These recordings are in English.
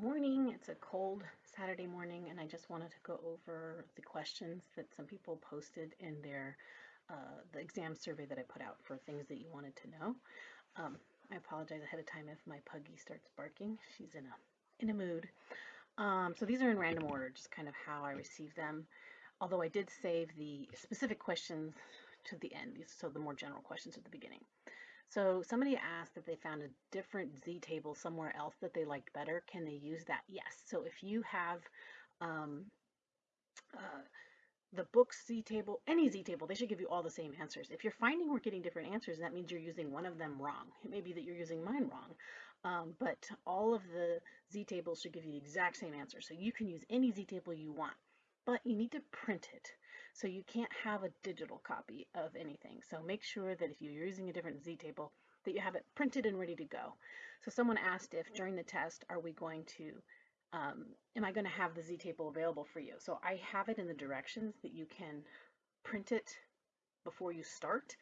morning. It's a cold Saturday morning, and I just wanted to go over the questions that some people posted in their uh, the exam survey that I put out for things that you wanted to know. Um, I apologize ahead of time if my puggy starts barking. She's in a in a mood. Um, so these are in random order, just kind of how I received them. Although I did save the specific questions to the end, so the more general questions at the beginning. So somebody asked if they found a different Z table somewhere else that they liked better. Can they use that? Yes. So if you have um, uh, the book's Z table, any Z table, they should give you all the same answers. If you're finding we're getting different answers, that means you're using one of them wrong. It may be that you're using mine wrong, um, but all of the Z tables should give you the exact same answer. So you can use any Z table you want but you need to print it. So you can't have a digital copy of anything. So make sure that if you're using a different Z table, that you have it printed and ready to go. So someone asked if during the test, are we going to, um, am I going to have the Z table available for you? So I have it in the directions that you can print it before you start.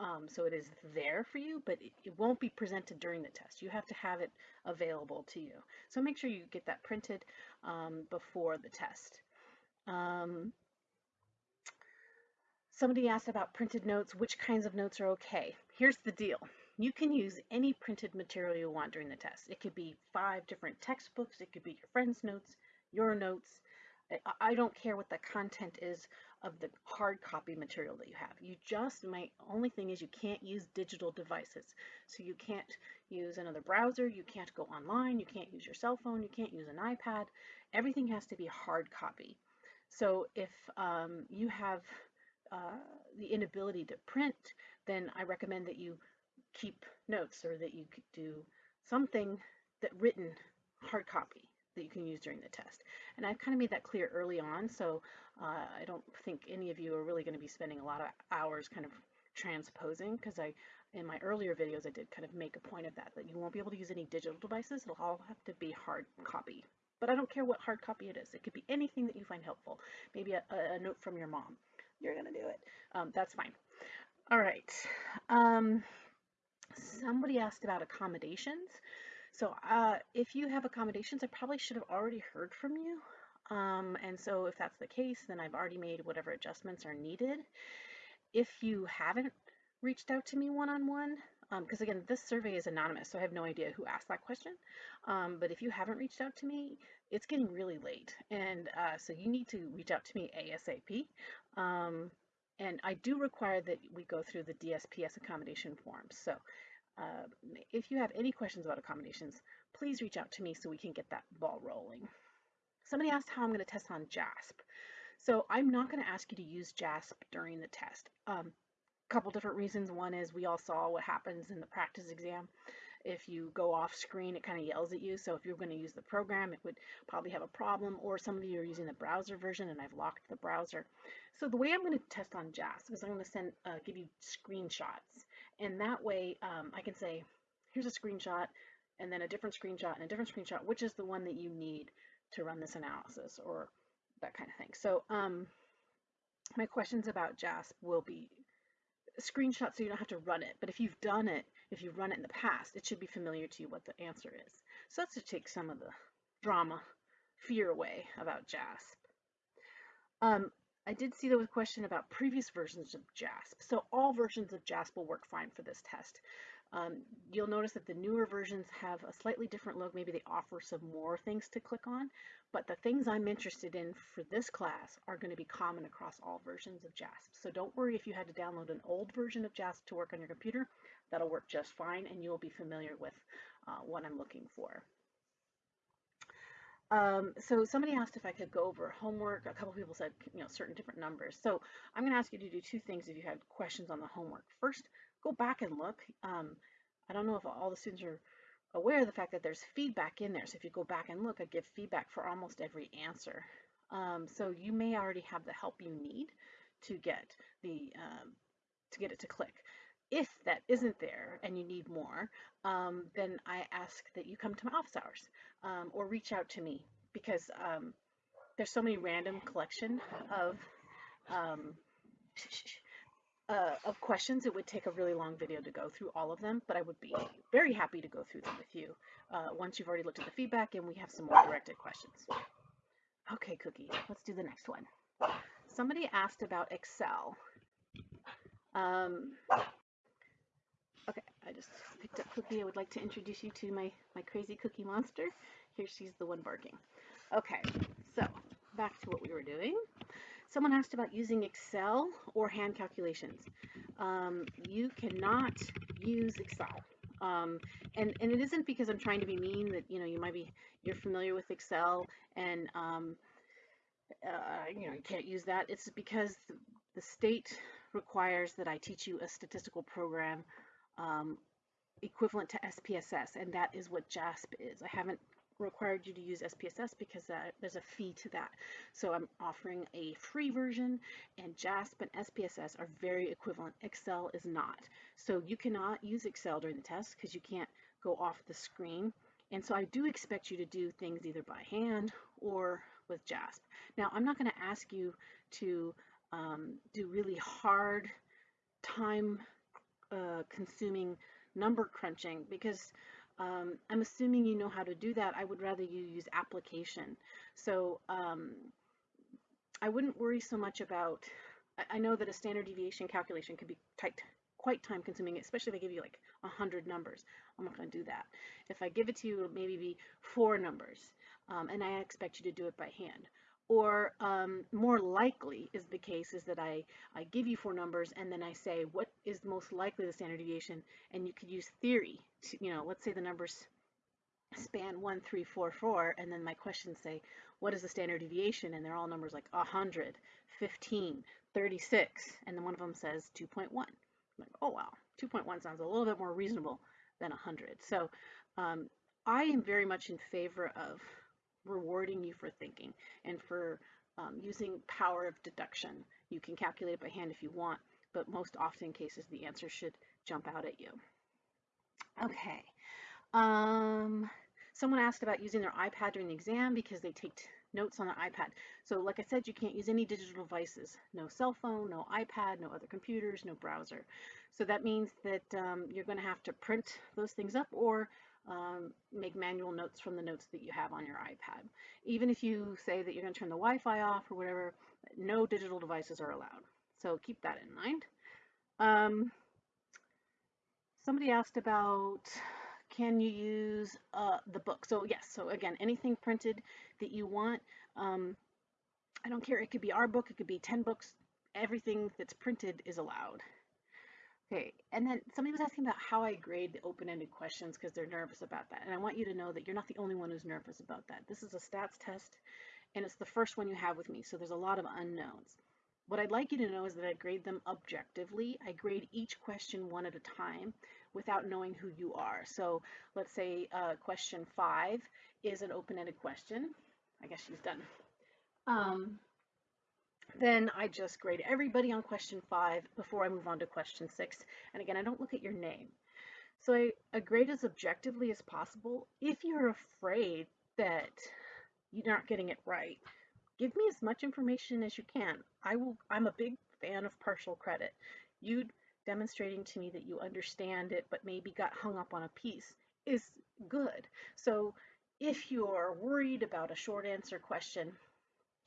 Um, so it is there for you, but it, it, won't be presented during the test. You have to have it available to you. So make sure you get that printed um, before the test. Um, somebody asked about printed notes, which kinds of notes are okay. Here's the deal. You can use any printed material you want during the test. It could be five different textbooks, it could be your friend's notes, your notes. I don't care what the content is of the hard copy material that you have. You just, my only thing is you can't use digital devices. So you can't use another browser, you can't go online, you can't use your cell phone, you can't use an iPad. Everything has to be hard copy. So if um, you have uh, the inability to print, then I recommend that you keep notes or that you do something that written hard copy that you can use during the test. And I've kind of made that clear early on, so uh, I don't think any of you are really going to be spending a lot of hours kind of transposing because I in my earlier videos I did kind of make a point of that that you won't be able to use any digital devices it'll all have to be hard copy but I don't care what hard copy it is. It could be anything that you find helpful. Maybe a, a note from your mom. You're going to do it. Um, that's fine. All right. Um, somebody asked about accommodations. So uh, if you have accommodations, I probably should have already heard from you. Um, and so if that's the case, then I've already made whatever adjustments are needed. If you haven't reached out to me one-on-one, because um, again, this survey is anonymous, so I have no idea who asked that question. Um, but if you haven't reached out to me, it's getting really late. And uh, so you need to reach out to me ASAP. Um, and I do require that we go through the DSPS accommodation forms. So uh, if you have any questions about accommodations, please reach out to me so we can get that ball rolling. Somebody asked how I'm going to test on JASP. So I'm not going to ask you to use JASP during the test. Um, a couple different reasons. One is we all saw what happens in the practice exam. If you go off screen, it kind of yells at you. So if you're going to use the program, it would probably have a problem. Or some of you are using the browser version, and I've locked the browser. So the way I'm going to test on JASP is I'm going to send, uh, give you screenshots. And that way um, I can say, here's a screenshot, and then a different screenshot, and a different screenshot, which is the one that you need to run this analysis, or that kind of thing. So um, my questions about JASP will be screenshots so you don't have to run it. But if you've done it, if you've run it in the past, it should be familiar to you what the answer is. So that's to take some of the drama, fear away about JASP. Um, I did see there was a question about previous versions of JASP. So all versions of JASP will work fine for this test. Um, you'll notice that the newer versions have a slightly different look. Maybe they offer some more things to click on, but the things I'm interested in for this class are going to be common across all versions of JASP. So don't worry if you had to download an old version of JASP to work on your computer. That'll work just fine, and you'll be familiar with uh, what I'm looking for. Um, so somebody asked if I could go over homework. A couple people said, you know, certain different numbers. So I'm going to ask you to do two things if you had questions on the homework. First, go back and look. Um, I don't know if all the students are aware of the fact that there's feedback in there. So if you go back and look, I give feedback for almost every answer. Um, so you may already have the help you need to get the um, to get it to click. If that isn't there and you need more, um, then I ask that you come to my office hours um, or reach out to me because um, there's so many random collection of uh, of questions. It would take a really long video to go through all of them, but I would be very happy to go through them with you uh, once you've already looked at the feedback and we have some more directed questions. Okay, Cookie, let's do the next one. Somebody asked about Excel. Um, I just picked up Cookie. I would like to introduce you to my, my crazy cookie monster. Here she's the one barking. Okay, so back to what we were doing. Someone asked about using Excel or hand calculations. Um, you cannot use Excel. Um, and, and it isn't because I'm trying to be mean that, you know, you might be, you're familiar with Excel and, um, uh, you know, you can't use that. It's because the state requires that I teach you a statistical program um, equivalent to SPSS, and that is what JASP is. I haven't required you to use SPSS because there's a fee to that. So I'm offering a free version and JASP and SPSS are very equivalent. Excel is not. So you cannot use Excel during the test because you can't go off the screen. And so I do expect you to do things either by hand or with JASP. Now I'm not going to ask you to um, do really hard time uh, consuming number crunching because um, I'm assuming you know how to do that. I would rather you use application. So um, I wouldn't worry so much about, I, I know that a standard deviation calculation can be tight, quite time consuming, especially if I give you like 100 numbers. I'm not going to do that. If I give it to you, it'll maybe be four numbers, um, and I expect you to do it by hand or um, more likely is the case is that I, I give you four numbers and then I say what is most likely the standard deviation and you could use theory to, you know, let's say the numbers span one, three, four, four, and then my questions say what is the standard deviation and they're all numbers like 100, 15, 36, and then one of them says 2.1. I'm like, oh wow, 2.1 sounds a little bit more reasonable than 100. So um, I am very much in favor of rewarding you for thinking and for um, using power of deduction. You can calculate it by hand if you want, but most often cases the answer should jump out at you. Okay. Um, someone asked about using their iPad during the exam because they take notes on their iPad. So like I said, you can't use any digital devices. No cell phone, no iPad, no other computers, no browser. So that means that um, you're going to have to print those things up or um, make manual notes from the notes that you have on your iPad. Even if you say that you're going to turn the Wi-Fi off or whatever, no digital devices are allowed. So keep that in mind. Um, somebody asked about can you use uh, the book? So yes, so again, anything printed that you want, um, I don't care, it could be our book, it could be 10 books, everything that's printed is allowed. Okay, and then somebody was asking about how I grade the open-ended questions because they're nervous about that. And I want you to know that you're not the only one who's nervous about that. This is a stats test, and it's the first one you have with me, so there's a lot of unknowns. What I'd like you to know is that I grade them objectively. I grade each question one at a time without knowing who you are. So let's say uh, question five is an open-ended question. I guess she's done. Um, then I just grade everybody on question five before I move on to question six. And again, I don't look at your name. So I, I grade as objectively as possible. If you're afraid that you're not getting it right, give me as much information as you can. I will, I'm a big fan of partial credit. You demonstrating to me that you understand it but maybe got hung up on a piece is good. So if you're worried about a short answer question,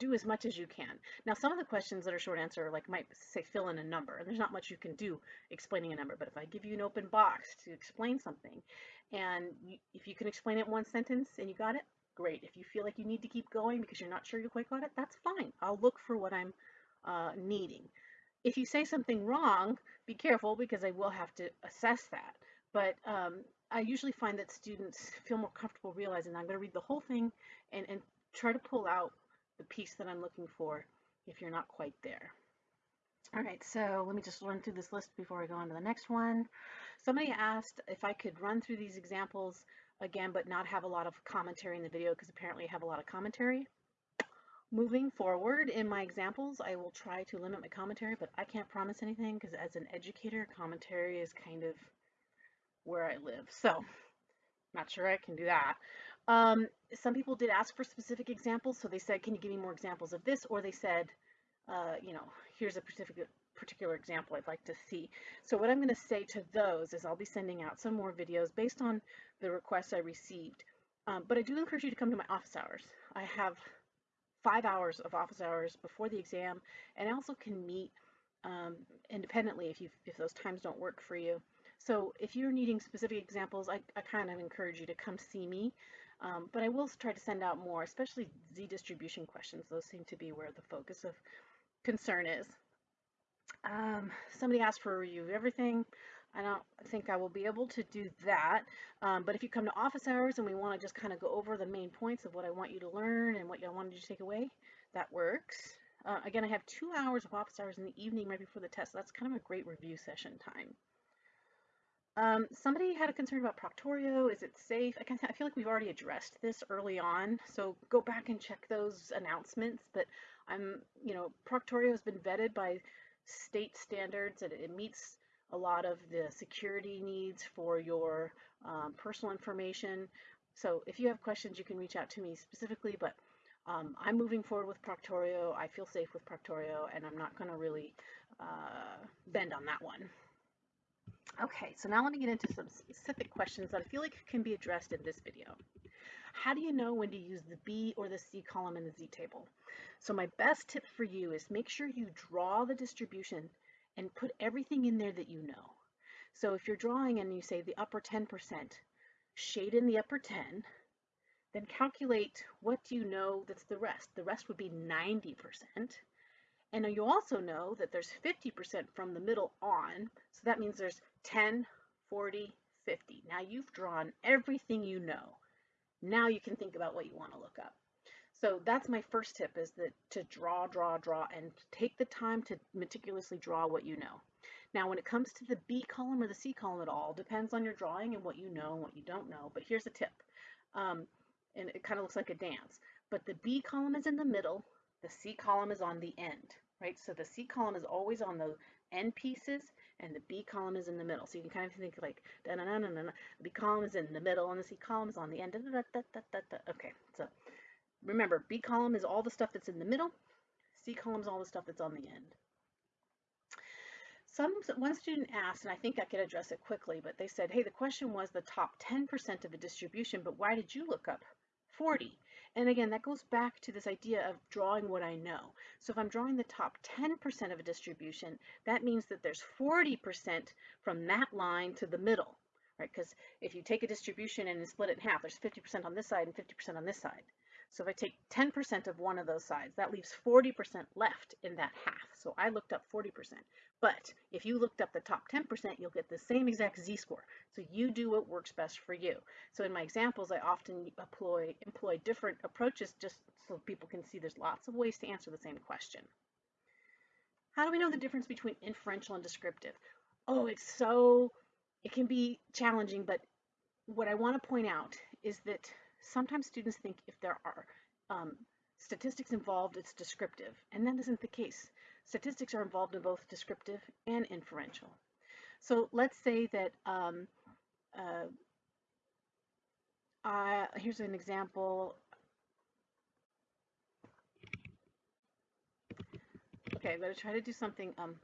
do as much as you can. Now, some of the questions that are short answer like might say fill in a number, and there's not much you can do explaining a number. But if I give you an open box to explain something, and you, if you can explain it in one sentence and you got it, great. If you feel like you need to keep going because you're not sure you quite got it, that's fine. I'll look for what I'm uh, needing. If you say something wrong, be careful because I will have to assess that. But um, I usually find that students feel more comfortable realizing I'm going to read the whole thing and, and try to pull out the piece that I'm looking for if you're not quite there. All right, so let me just run through this list before I go on to the next one. Somebody asked if I could run through these examples again, but not have a lot of commentary in the video because apparently I have a lot of commentary. Moving forward in my examples, I will try to limit my commentary, but I can't promise anything because as an educator, commentary is kind of where I live. So, not sure I can do that. Um, some people did ask for specific examples, so they said, can you give me more examples of this? Or they said, uh, you know, here's a specific, particular example I'd like to see. So what I'm going to say to those is I'll be sending out some more videos based on the requests I received. Um, but I do encourage you to come to my office hours. I have five hours of office hours before the exam, and I also can meet um, independently if you if those times don't work for you. So if you're needing specific examples, I, I kind of encourage you to come see me. Um, but I will try to send out more, especially Z distribution questions. Those seem to be where the focus of concern is. Um, somebody asked for a review of everything. I don't think I will be able to do that. Um, but if you come to office hours and we want to just kind of go over the main points of what I want you to learn and what I wanted you to take away, that works. Uh, again, I have two hours of office hours in the evening right before the test. So that's kind of a great review session time. Um, somebody had a concern about Proctorio. Is it safe? I, I feel like we've already addressed this early on, so go back and check those announcements. But I'm, you know, Proctorio has been vetted by state standards and it meets a lot of the security needs for your um, personal information. So if you have questions, you can reach out to me specifically, but um, I'm moving forward with Proctorio. I feel safe with Proctorio, and I'm not going to really uh, bend on that one. Okay, so now let me get into some specific questions that I feel like can be addressed in this video. How do you know when to use the B or the C column in the Z table? So my best tip for you is make sure you draw the distribution and put everything in there that you know. So if you're drawing and you say the upper 10%, shade in the upper 10, then calculate what do you know that's the rest. The rest would be 90%. And you also know that there's 50% from the middle on, so that means there's 10, 40, 50. Now you've drawn everything you know. Now you can think about what you want to look up. So that's my first tip is that to draw, draw, draw, and take the time to meticulously draw what you know. Now, when it comes to the B column or the C column, it all depends on your drawing and what you know and what you don't know. But here's a tip, um, and it kind of looks like a dance. But the B column is in the middle, the C column is on the end, right? So the C column is always on the end pieces, and the B column is in the middle. So you can kind of think like, da -da -da -da. the B column is in the middle, and the C column is on the end. -da -da -da. Okay, so remember, B column is all the stuff that's in the middle, C column is all the stuff that's on the end. Some one student asked, and I think I could address it quickly, but they said, hey, the question was the top 10% of a distribution, but why did you look up 40? And again, that goes back to this idea of drawing what I know. So if I'm drawing the top 10% of a distribution, that means that there's 40% from that line to the middle, right? Because if you take a distribution and you split it in half, there's 50% on this side and 50% on this side. So if I take 10% of one of those sides, that leaves 40% left in that half. So I looked up 40%. But if you looked up the top 10%, you'll get the same exact z-score. So you do what works best for you. So in my examples, I often employ, employ different approaches just so people can see there's lots of ways to answer the same question. How do we know the difference between inferential and descriptive? Oh, it's so, it can be challenging, but what I want to point out is that sometimes students think if there are um, statistics involved, it's descriptive, and that isn't the case. Statistics are involved in both descriptive and inferential. So let's say that, um, uh, here's an example. Okay, I'm going to try to do something um,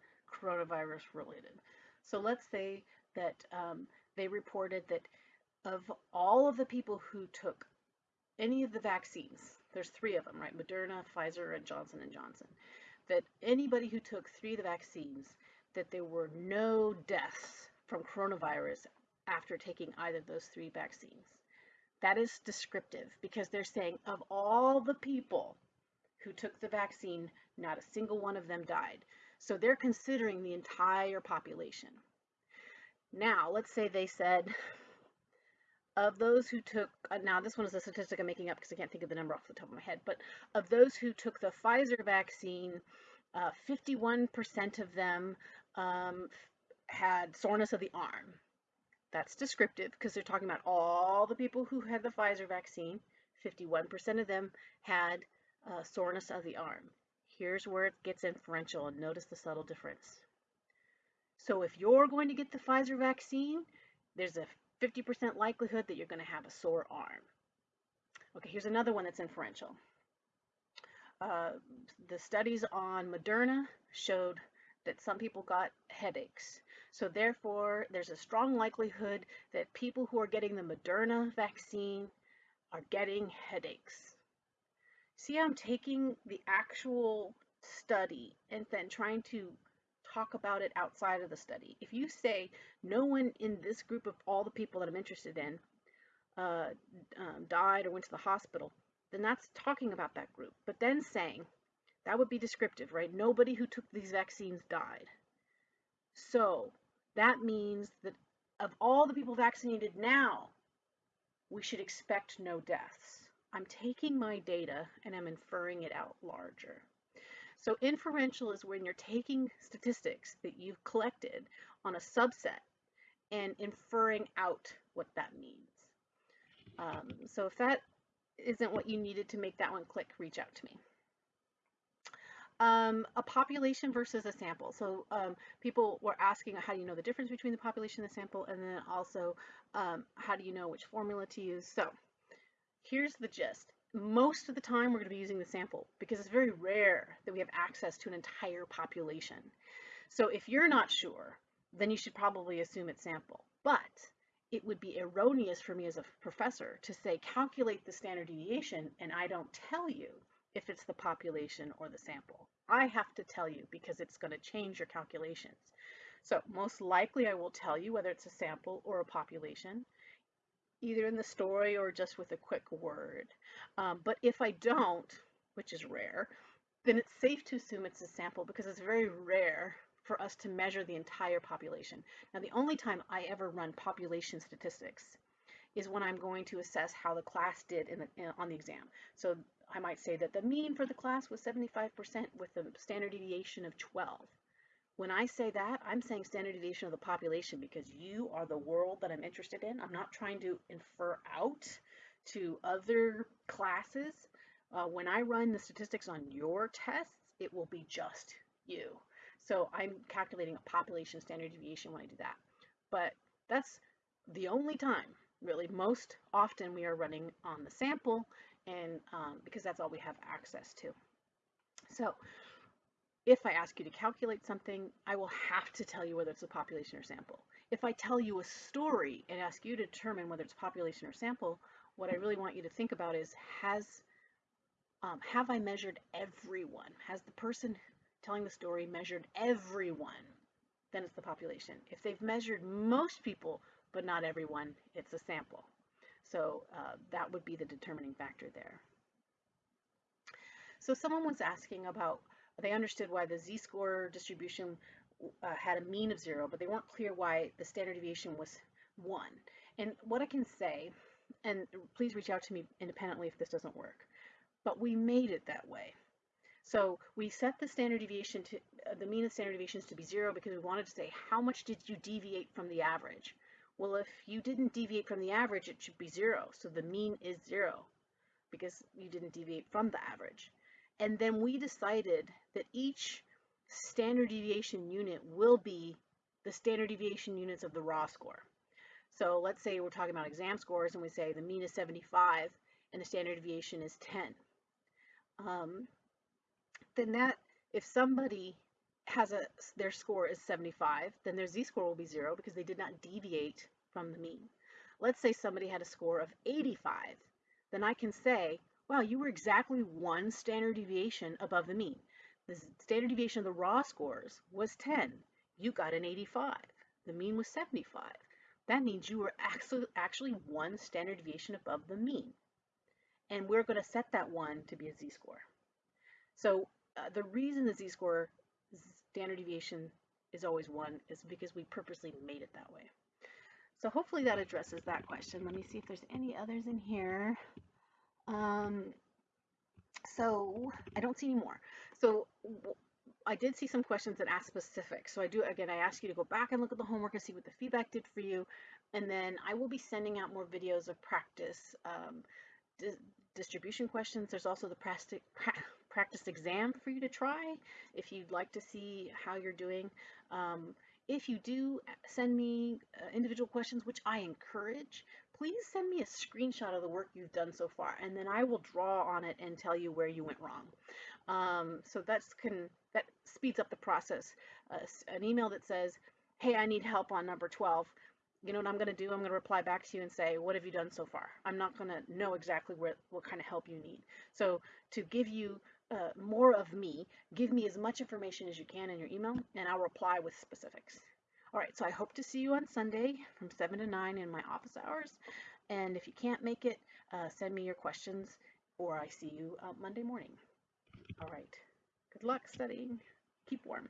coronavirus related. So let's say that um, they reported that of all of the people who took any of the vaccines, there's three of them, right? Moderna, Pfizer, and Johnson & Johnson, that anybody who took three of the vaccines, that there were no deaths from coronavirus after taking either of those three vaccines. That is descriptive because they're saying of all the people who took the vaccine, not a single one of them died. So they're considering the entire population. Now, let's say they said of those who took, uh, now this one is a statistic I'm making up because I can't think of the number off the top of my head, but of those who took the Pfizer vaccine, 51% uh, of them um, had soreness of the arm. That's descriptive because they're talking about all the people who had the Pfizer vaccine. 51% of them had uh, soreness of the arm. Here's where it gets inferential and notice the subtle difference. So if you're going to get the Pfizer vaccine, there's a 50% likelihood that you're going to have a sore arm. Okay, here's another one that's inferential. Uh, the studies on Moderna showed that some people got headaches. So therefore, there's a strong likelihood that people who are getting the Moderna vaccine are getting headaches. See, I'm taking the actual study and then trying to talk about it outside of the study. If you say no one in this group of all the people that I'm interested in uh, um, died or went to the hospital, then that's talking about that group. But then saying that would be descriptive, right? Nobody who took these vaccines died. So that means that of all the people vaccinated now, we should expect no deaths. I'm taking my data and I'm inferring it out larger. So inferential is when you're taking statistics that you've collected on a subset and inferring out what that means. Um, so if that isn't what you needed to make that one click, reach out to me. Um, a population versus a sample. So um, people were asking how do you know the difference between the population and the sample, and then also um, how do you know which formula to use. So here's the gist. Most of the time we're going to be using the sample because it's very rare that we have access to an entire population. So if you're not sure, then you should probably assume it's sample. But it would be erroneous for me as a professor to say calculate the standard deviation and I don't tell you if it's the population or the sample. I have to tell you because it's going to change your calculations. So most likely I will tell you whether it's a sample or a population, either in the story or just with a quick word. Um, but if I don't, which is rare, then it's safe to assume it's a sample because it's very rare for us to measure the entire population. Now the only time I ever run population statistics is when I'm going to assess how the class did in the, in, on the exam. So I might say that the mean for the class was 75% with a standard deviation of 12. When I say that, I'm saying standard deviation of the population because you are the world that I'm interested in. I'm not trying to infer out to other classes. Uh, when I run the statistics on your tests, it will be just you. So I'm calculating a population standard deviation when I do that. But that's the only time, really, most often we are running on the sample and um, because that's all we have access to. So if I ask you to calculate something, I will have to tell you whether it's a population or sample. If I tell you a story and ask you to determine whether it's population or sample, what I really want you to think about is has um, have I measured everyone? Has the person telling the story measured everyone, then it's the population. If they've measured most people, but not everyone, it's a sample. So uh, that would be the determining factor there. So someone was asking about, they understood why the z-score distribution uh, had a mean of zero, but they weren't clear why the standard deviation was one. And what I can say, and please reach out to me independently if this doesn't work, but we made it that way. So we set the standard deviation to uh, the mean of standard deviations to be zero because we wanted to say how much did you deviate from the average? Well, if you didn't deviate from the average, it should be zero. So the mean is zero because you didn't deviate from the average. And then we decided that each standard deviation unit will be the standard deviation units of the raw score. So let's say we're talking about exam scores and we say the mean is 75 and the standard deviation is 10. Um, then that if somebody has a their score is 75, then their z-score will be zero because they did not deviate from the mean. Let's say somebody had a score of 85, then I can say, wow, you were exactly one standard deviation above the mean. The standard deviation of the raw scores was 10. You got an 85. The mean was 75. That means you were actually, one standard deviation above the mean. And we're going to set that one to be a z-score. So uh, the reason the z-score standard deviation is always 1 is because we purposely made it that way. So hopefully that addresses that question. Let me see if there's any others in here. Um, so I don't see any more. So I did see some questions that asked specific. So I do, again, I ask you to go back and look at the homework and see what the feedback did for you. And then I will be sending out more videos of practice um, di distribution questions. There's also the practice, practice exam for you to try if you'd like to see how you're doing. Um, if you do send me uh, individual questions, which I encourage, please send me a screenshot of the work you've done so far, and then I will draw on it and tell you where you went wrong. Um, so that's can that speeds up the process. Uh, an email that says, "Hey, I need help on number 12." You know what I'm going to do? I'm going to reply back to you and say, "What have you done so far?" I'm not going to know exactly where, what kind of help you need. So to give you uh, more of me, give me as much information as you can in your email, and I'll reply with specifics. All right, so I hope to see you on Sunday from 7 to 9 in my office hours. And if you can't make it, uh, send me your questions, or I see you uh, Monday morning. All right. Good luck studying. Keep warm.